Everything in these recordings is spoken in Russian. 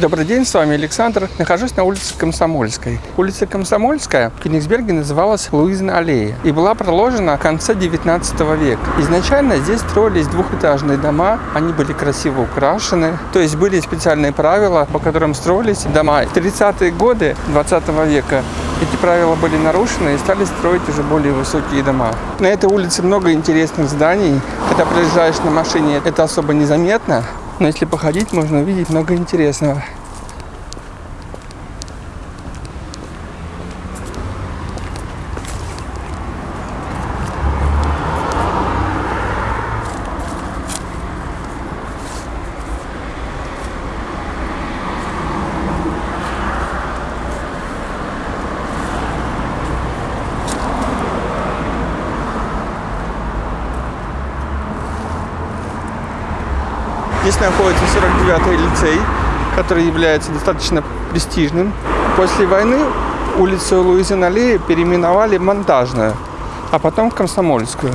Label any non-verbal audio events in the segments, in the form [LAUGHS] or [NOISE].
Добрый день, с вами Александр. Нахожусь на улице Комсомольской. Улица Комсомольская в Кенигсберге называлась Луизна аллея и была проложена в конце 19 века. Изначально здесь строились двухэтажные дома, они были красиво украшены, то есть были специальные правила, по которым строились дома. В 30-е годы 20 века эти правила были нарушены и стали строить уже более высокие дома. На этой улице много интересных зданий. Когда проезжаешь на машине, это особо незаметно, но если походить, можно увидеть много интересного. Находится 49-й лицей, который является достаточно престижным. После войны улицу Луизин аллеи переименовали Монтажную, а потом в Комсомольскую.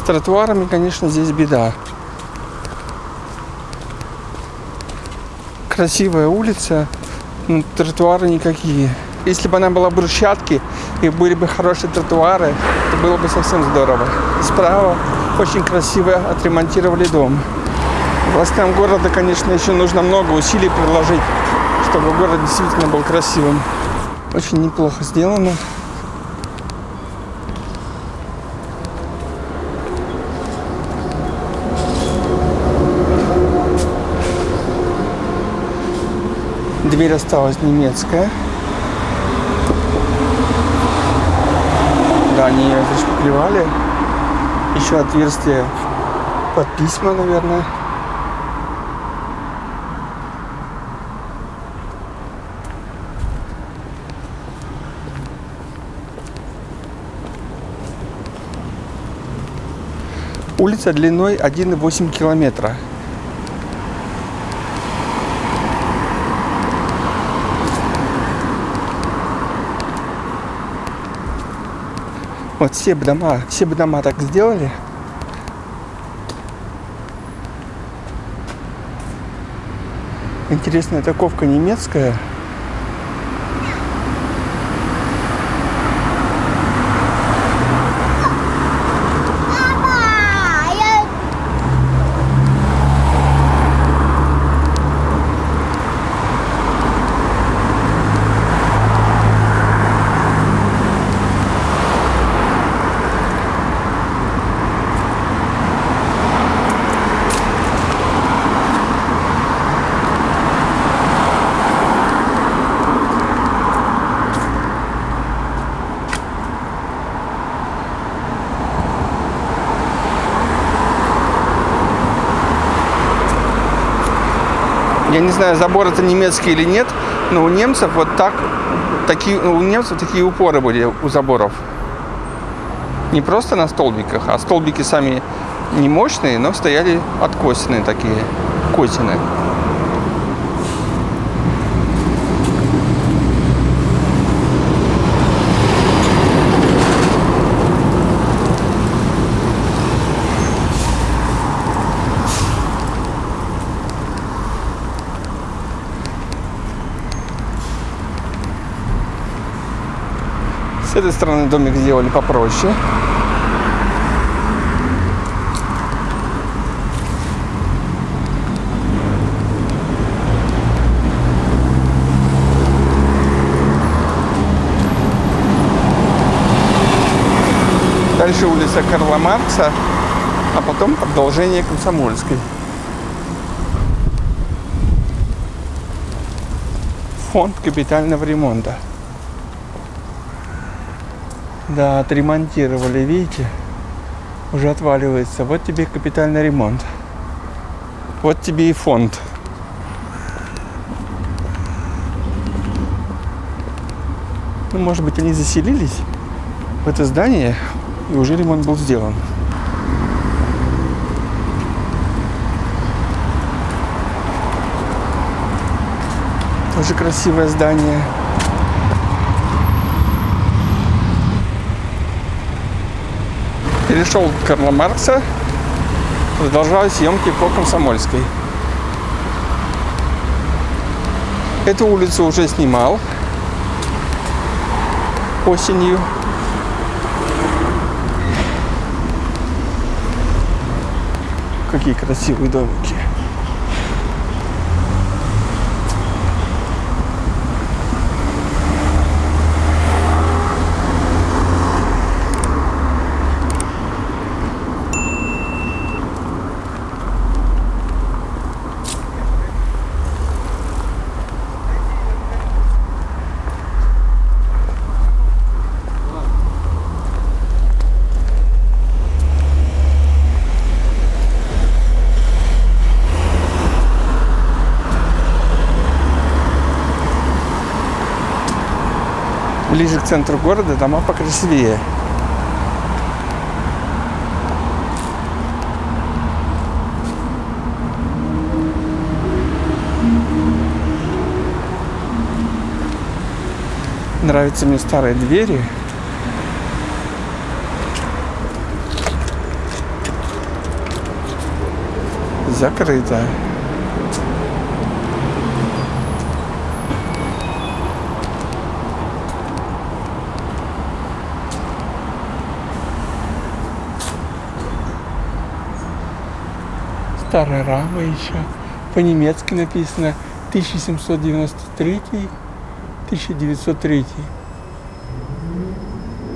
С тротуарами, конечно, здесь беда. Красивая улица, но тротуары никакие. Если бы она была брусчатки и были бы хорошие тротуары, то было бы совсем здорово. Справа очень красиво отремонтировали дом. Властям города, конечно, еще нужно много усилий приложить, чтобы город действительно был красивым. Очень неплохо сделано. Дверь осталась немецкая. Да, они ее зашпаклевали. Еще отверстие под письма, наверное. Улица длиной 1,8 километра. Вот все бы дома, все бы дома так сделали. Интересная таковка немецкая. Я не знаю, забор это немецкий или нет, но у немцев вот так, такие, у немцев такие упоры были у заборов. Не просто на столбиках, а столбики сами не мощные, но стояли откосенные такие, косины. Этой стороны домик сделали попроще. Дальше улица Карла Маркса, а потом продолжение Комсомольской. Фонд капитального ремонта. Да, отремонтировали, видите? Уже отваливается. Вот тебе капитальный ремонт. Вот тебе и фонд. Ну, может быть, они заселились в это здание, и уже ремонт был сделан. Тоже красивое здание. перешел к Карла Маркса, продолжаю съемки по Комсомольской. Эту улицу уже снимал осенью. Какие красивые домики. Центру города дома покрасивее. Нравятся мне старые двери. Закрыто. Старая рама еще. По-немецки написано 1793 1903.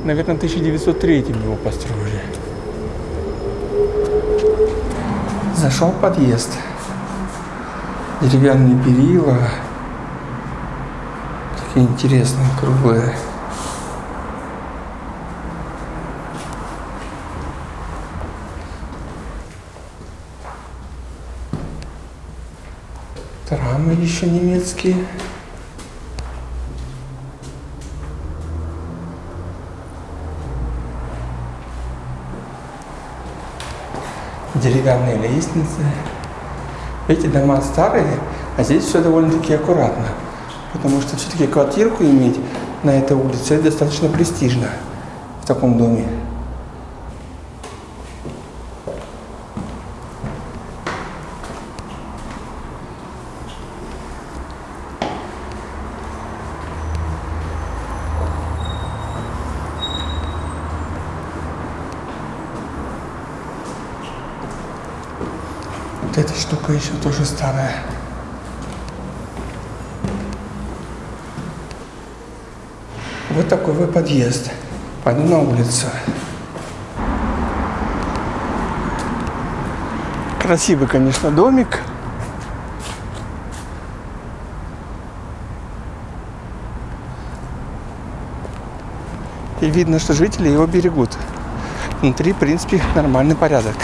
Наверное, 1903 его построили. Зашел в подъезд. Деревянные перила. Такие интересные, круглые. Еще немецкие. Деревянные лестницы. Эти дома старые, а здесь все довольно-таки аккуратно. Потому что все-таки квартирку иметь на этой улице достаточно престижно в таком доме. Эта штука еще тоже старая. Вот такой вот подъезд. Пойду на улицу. Красивый, конечно, домик. И видно, что жители его берегут. Внутри, в принципе, нормальный порядок.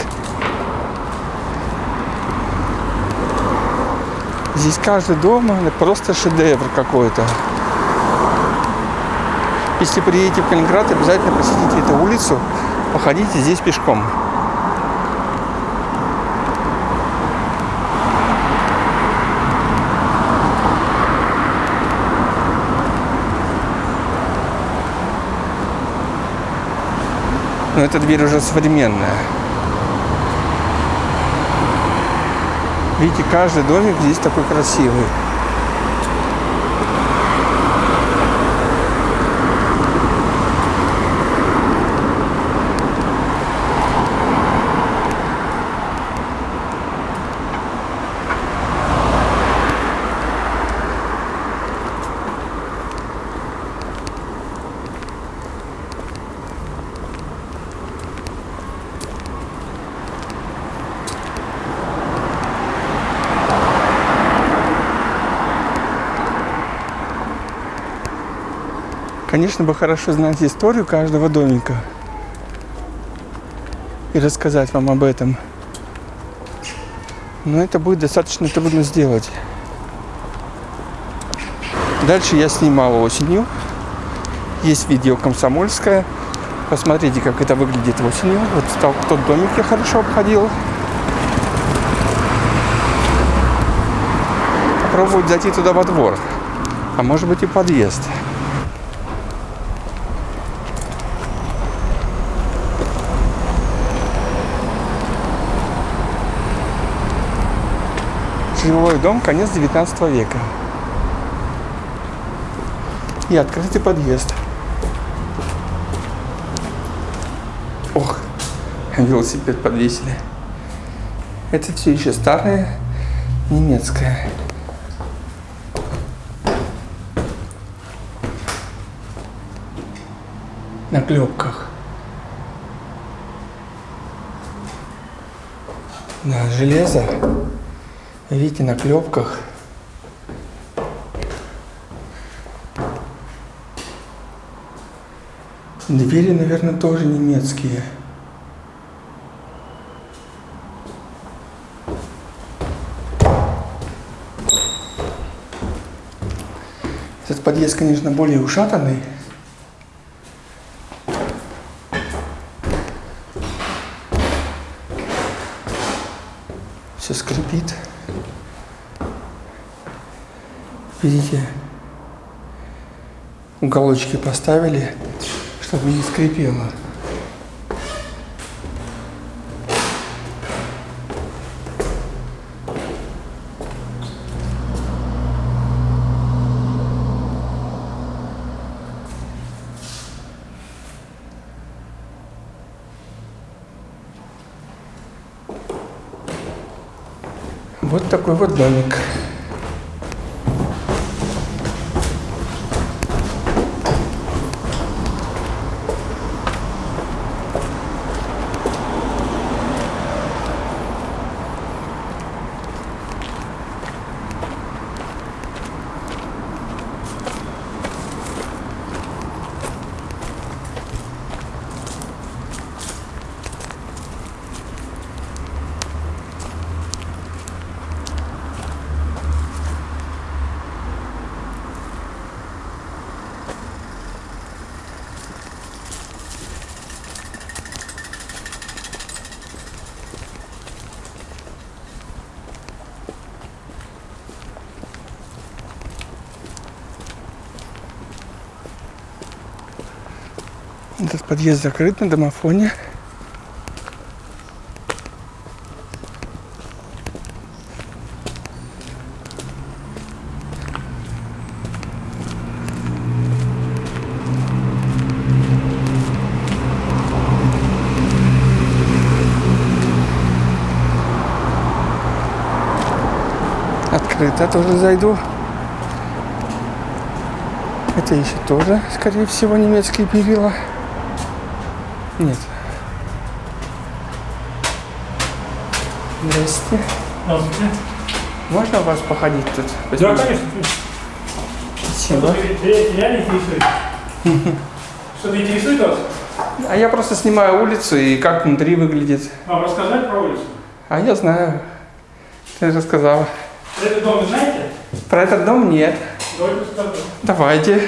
Здесь каждый дом просто шедевр какой-то. Если приедете в Калининград, обязательно посетите эту улицу, походите здесь пешком. Но эта дверь уже современная. Видите, каждый домик здесь такой красивый. Конечно бы хорошо знать историю каждого домика и рассказать вам об этом. Но это будет достаточно трудно сделать. Дальше я снимал осенью. Есть видео комсомольское. Посмотрите, как это выглядит осенью. Вот тот домик я хорошо обходил. Попробовать зайти туда во двор. А может быть и подъезд. Жилой дом, конец 19 века. И открытый подъезд. Ох, велосипед подвесили. Это все еще старое немецкое. На клепках. Да, железо. Видите, на клепках. Двери, наверное, тоже немецкие. Этот подъезд, конечно, более ушатанный. Все скрипит. Видите, уголочки поставили, чтобы не скрипело. Вот такой вот домик. Этот подъезд закрыт на домофоне. Открыто тоже зайду. Это еще тоже, скорее всего, немецкие перила. Нет. Здрасте. Здравствуйте. Можно у вас походить тут? Да, конечно. Спасибо. Ре- Реально интересует? [LAUGHS] Что-то интересует вас? А я просто снимаю улицу и как внутри выглядит. Вам рассказать про улицу? А я знаю. Ты рассказала. Этот дом вы знаете? Про этот дом нет. Давайте. Давайте.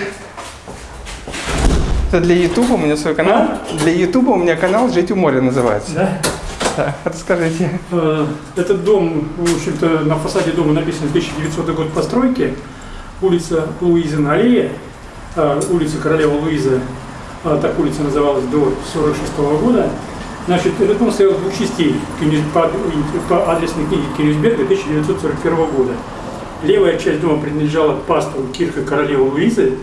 Это для Ютуба у меня свой канал. Для Ютуба у меня канал «Жить у моря» называется. Да? Да, расскажите. Э, Этот дом, в общем-то, на фасаде дома написано 1900 год постройки. Улица Луизина аллея, э, улица Королева Луиза, э, так улица называлась до 46 года. Значит, этот дом стоял двух частей по, по адресной книге Кенигсберга 1941 года. Левая часть дома принадлежала пастору Кирха Королевы Луизы.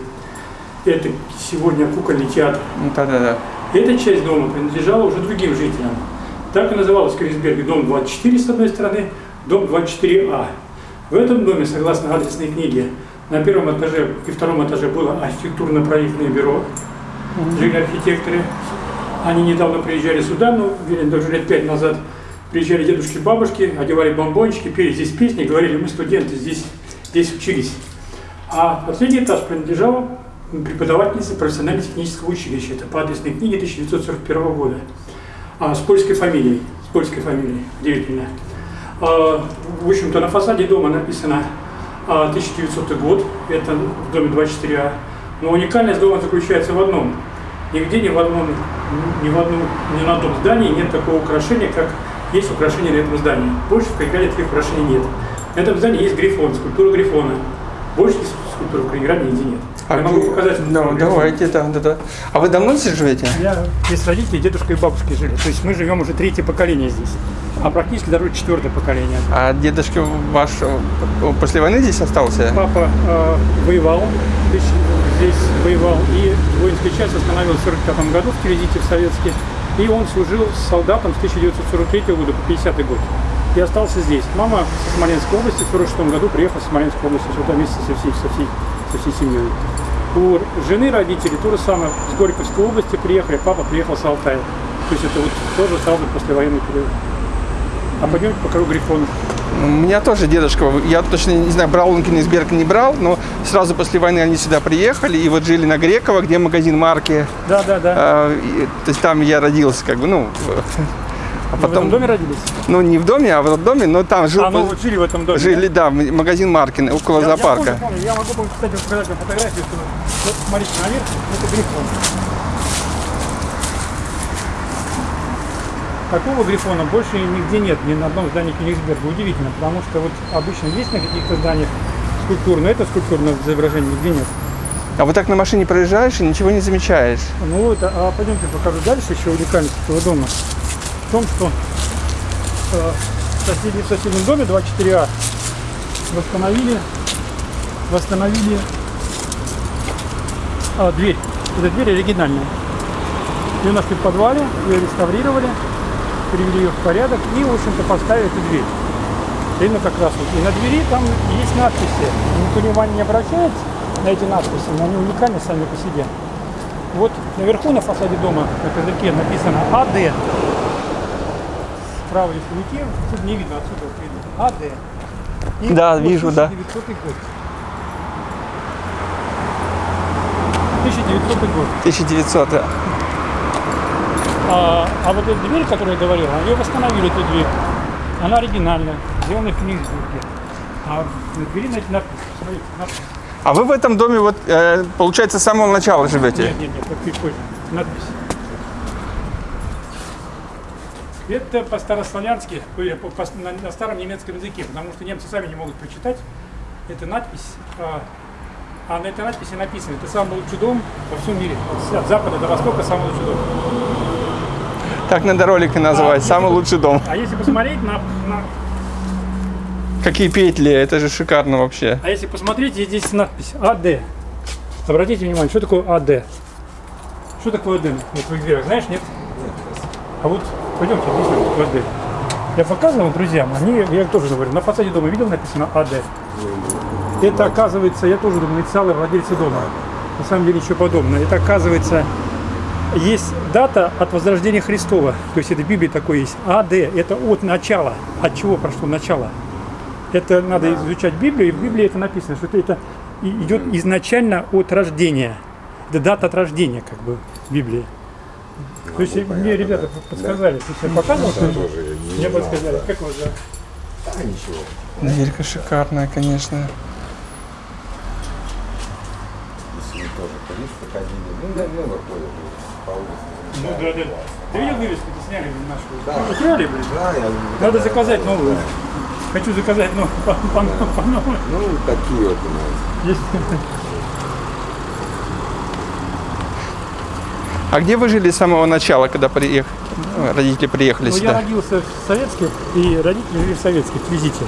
Это сегодня кукольный театр. Ну, Да-да-да. Эта часть дома принадлежала уже другим жителям. Так и называлась в дом 24 с одной стороны, дом 24А. В этом доме, согласно адресной книге, на первом этаже и втором этаже было архитектурно-проектное бюро, жили архитекторы. Они недавно приезжали сюда, ну, верно, даже лет пять назад, приезжали дедушки, бабушки, одевали бомбончики, пели здесь песни, говорили, мы студенты, здесь, здесь учились. А последний этаж принадлежал преподавательнице профессионально-технического училища. Это по адресной книге 1941 года. А, с польской фамилией. С польской фамилией. Удивительно. А, в общем-то, на фасаде дома написано а, 1900 год. Это в доме 24А. Но уникальность дома заключается в одном. Нигде ни в одном, ни в одном, ни на одном здании нет такого украшения, как есть украшение на этом здании. Больше в Калининграде таких украшений нет. На этом здании есть грифон, скульптура грифона. Больше скульптур в Калининграде нигде нет. Я могу где- показать. Да, скульптуру давайте, да, да, да. А вы давно здесь живете? я, здесь родители, дедушка и бабушки жили. То есть мы живем уже третье поколение здесь. А практически даже четвертое поколение. А дедушка ваш э, после войны здесь остался? Папа э, воевал здесь воевал, и воинская часть остановилась в 1945 году в Кирезите в Советске, и он служил солдатом с 1943 года по 50 год. И остался здесь. Мама со Смоленской области в 1946 году приехала со Смоленской области сюда вместе со всей, со всей, со всей семьей. У жены родителей то же самое, с Горьковской области приехали, папа приехал с Алтая. То есть это вот тоже сразу послевоенный период. А пойдемте покажу Грифон. У меня тоже дедушка, я точно не знаю, брал он Кенигсберг, не брал, но сразу после войны они сюда приехали и вот жили на Грекова, где магазин марки. Да, да, да. А, и- то есть там я родился, как бы, ну, а Вы в этом потом, доме родились? ну не в доме, а в этом доме, но там жил, А, ну вот жили в этом доме. жили, да, м- магазин марки около Я- Я, зоопарка. помню, помню. Я могу, кстати, показать вам фотографию. Что... Вот смотрите, наверх, это Грифон. Такого грифона больше нигде нет, ни на одном здании Кенигсберга. Удивительно, потому что вот обычно есть на каких-то зданиях скульптур, но это скульптурное изображение нигде нет. А вот так на машине проезжаешь и ничего не замечаешь. Ну это, а пойдемте покажу дальше еще уникальность этого дома. В том, что э, в, соседнем, в соседнем доме 24А восстановили, восстановили а, дверь. Эта дверь оригинальная. Ее нашли в подвале, ее реставрировали, привели ее в порядок и, в общем-то, поставили эту дверь. Именно как раз вот. И на двери там есть надписи. Никто внимания не обращает на эти надписи, но они уникальны сами по себе. Вот наверху на фасаде дома на козырьке написано АД. Справа, если уйти, тут не видно, отсюда вот видно. АД. И Да, вот вижу, да. 1900 год. 1900 год. 1900. да. А, а вот эта дверь, которую я говорил, ее восстановили, эту дверь. Она оригинальная, сделана в Кенигсбурге. А на двери на- надпись, смотрите, надпись. А вы в этом доме, вот, э, получается, с самого начала живете? Нет, нет, нет, это чуть позже. Надпись. Это по-старославянски, по- на, на старом немецком языке, потому что немцы сами не могут прочитать. Это надпись, а, а на этой надписи написано, это самый лучший дом во всем мире. От, запада до востока самый лучший дом. Так надо ролик и назвать. А, Самый лучший дом. А если посмотреть на, на- Какие петли, это же шикарно вообще. а если посмотреть, здесь надпись АД. Обратите внимание, что такое АД? Что такое АД? Вот в их дверях, знаешь, нет? А вот пойдемте такое АД. Я показывал друзьям, они, я тоже говорю, на фасаде дома видел написано АД. Это оказывается, я тоже думаю, инициалы владельца дома. На самом деле ничего подобного. Это оказывается, есть дата от возрождения Христова. То есть это в Библии такое есть. АД, это от начала. От чего прошло начало? Это надо изучать Библию, и в Библии это написано, что это, это идет изначально от рождения. Это дата от рождения, как бы, в Библии. То есть мне ребята подсказали, то есть я показывал, что тоже не мне знал, подсказали. Как вас зовут? А, ничего. Дверька шикарная, конечно. Если мы тоже туристы ходили, ну, да, много ходят по улице. Ну да, да. Ты видел вывеску, ты сняли нашу? Да. Ну, Украли, блин. Да, я... Надо заказать новую. Хочу заказать новую, по, по, по новой. Ну, такие вот у нас. Есть. А где вы жили с самого начала, когда приех... родители приехали Ну, я сюда? родился в Советске, и родители жили в Советске, в Визите.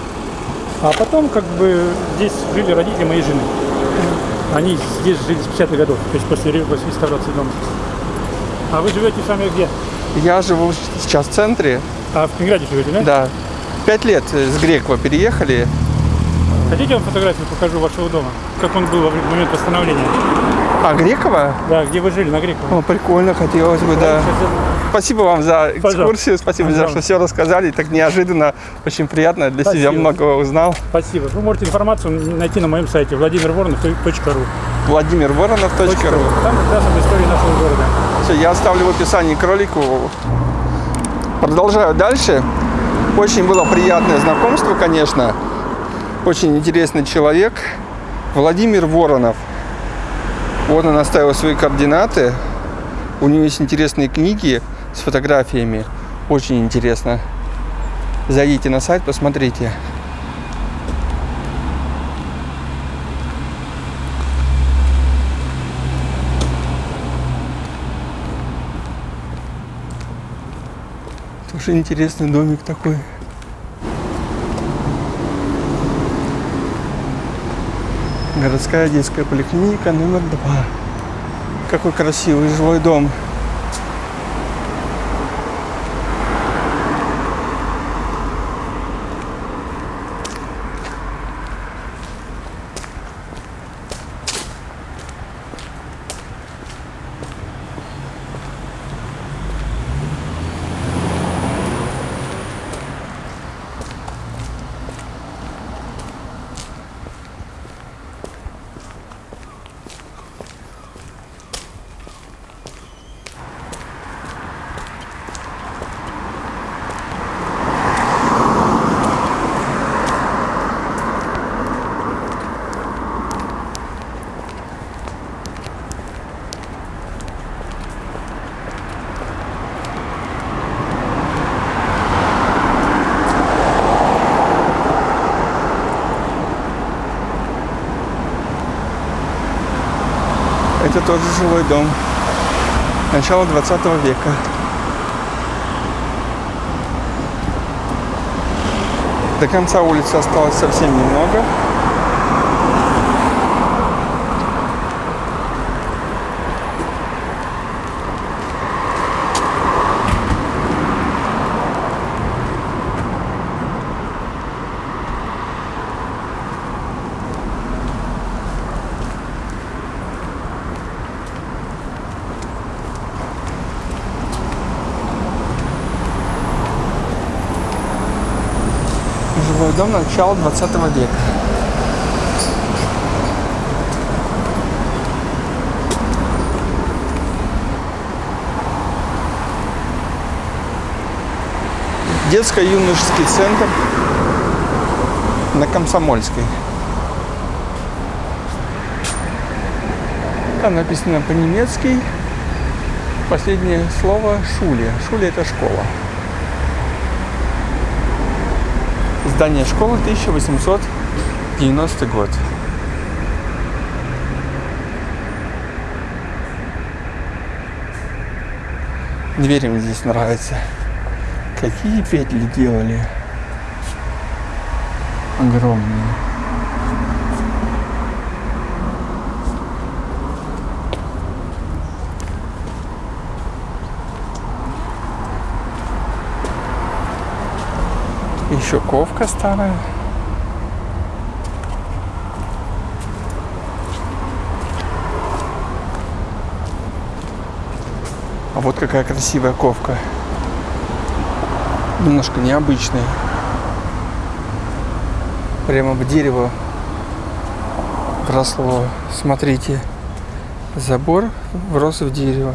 А потом, как бы, здесь жили родители моей жены. Они здесь жили с 50-х годов, то есть после, ре- после реставрации дома. А вы живете сами где? Я живу сейчас в центре, А в Калининграде живете, да? да. Пять лет с Грекова переехали. Хотите, я вам фотографию покажу вашего дома? Как он был в момент восстановления? А, Грекова? Да, где вы жили, на Греково. О, прикольно, хотелось бы, да. Спасибо вам за экскурсию, Пожалуйста. спасибо за Пожалуйста. что все рассказали, так неожиданно, очень приятно, для себя Спасибо. многого узнал. Спасибо. Вы можете информацию найти на моем сайте владимирворонов.ру. Владимир Воронов.ру Там как раз об истории нашего города. Все, я оставлю в описании к ролику. Продолжаю дальше. Очень было приятное знакомство, конечно. Очень интересный человек. Владимир Воронов. Вот он оставил свои координаты. У него есть интересные книги с фотографиями. Очень интересно. Зайдите на сайт, посмотрите. Тоже интересный домик такой. Городская детская поликлиника номер два. Какой красивый жилой дом. Это тоже жилой дом. Начало 20 века. До конца улицы осталось совсем немного. Дом начала 20 века. Детско-юношеский центр на Комсомольской. Там написано по-немецки. Последнее слово Шуле. Шуле это школа. Здание школы 1890 год. Двери мне здесь нравятся. Какие петли делали. Огромные. Еще ковка старая. А вот какая красивая ковка. Немножко необычная. Прямо в дерево вросло. Смотрите. Забор врос в дерево.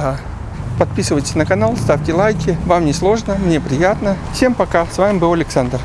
Красота. Подписывайтесь на канал, ставьте лайки. Вам не сложно, мне приятно. Всем пока. С вами был Александр.